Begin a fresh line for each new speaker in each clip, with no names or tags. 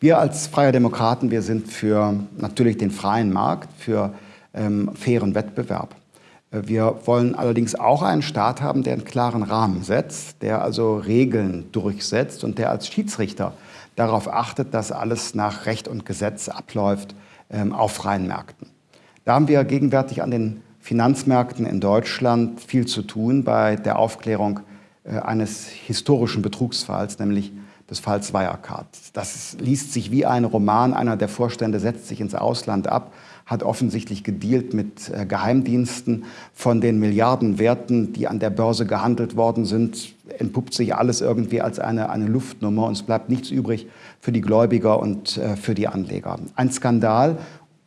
Wir als Freie Demokraten, wir sind für natürlich den freien Markt, für ähm, fairen Wettbewerb. Äh, wir wollen allerdings auch einen Staat haben, der einen klaren Rahmen setzt, der also Regeln durchsetzt und der als Schiedsrichter darauf achtet, dass alles nach Recht und Gesetz abläuft ähm, auf freien Märkten. Da haben wir gegenwärtig an den Finanzmärkten in Deutschland viel zu tun bei der Aufklärung äh, eines historischen Betrugsfalls, nämlich des Falls Wirecard. Das liest sich wie ein Roman. Einer der Vorstände setzt sich ins Ausland ab, hat offensichtlich gedealt mit äh, Geheimdiensten. Von den Milliardenwerten, die an der Börse gehandelt worden sind, entpuppt sich alles irgendwie als eine, eine Luftnummer und es bleibt nichts übrig für die Gläubiger und äh, für die Anleger. Ein Skandal,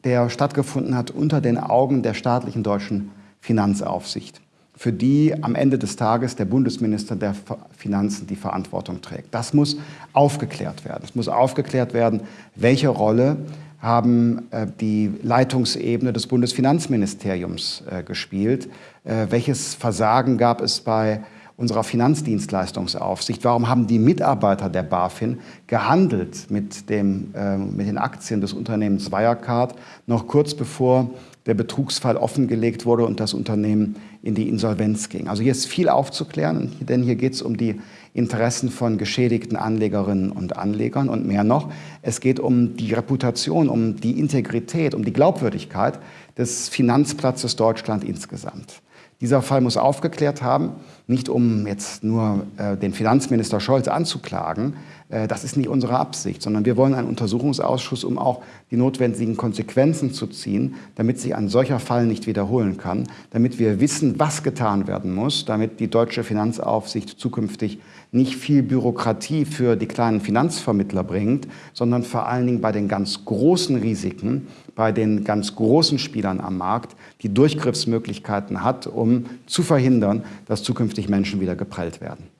der stattgefunden hat unter den Augen der staatlichen deutschen Finanzaufsicht für die am Ende des Tages der Bundesminister der Finanzen die Verantwortung trägt. Das muss aufgeklärt werden. Es muss aufgeklärt werden, welche Rolle haben äh, die Leitungsebene des Bundesfinanzministeriums äh, gespielt, äh, welches Versagen gab es bei unserer Finanzdienstleistungsaufsicht? Warum haben die Mitarbeiter der BaFin gehandelt mit, dem, äh, mit den Aktien des Unternehmens Wirecard noch kurz bevor der Betrugsfall offengelegt wurde und das Unternehmen in die Insolvenz ging. Also hier ist viel aufzuklären, denn hier geht es um die Interessen von geschädigten Anlegerinnen und Anlegern und mehr noch. Es geht um die Reputation, um die Integrität, um die Glaubwürdigkeit des Finanzplatzes Deutschland insgesamt. Dieser Fall muss aufgeklärt haben, nicht um jetzt nur äh, den Finanzminister Scholz anzuklagen, das ist nicht unsere Absicht, sondern wir wollen einen Untersuchungsausschuss, um auch die notwendigen Konsequenzen zu ziehen, damit sich ein solcher Fall nicht wiederholen kann, damit wir wissen, was getan werden muss, damit die deutsche Finanzaufsicht zukünftig nicht viel Bürokratie für die kleinen Finanzvermittler bringt, sondern vor allen Dingen bei den ganz großen Risiken, bei den ganz großen Spielern am Markt die Durchgriffsmöglichkeiten hat, um zu verhindern, dass zukünftig Menschen wieder geprellt werden.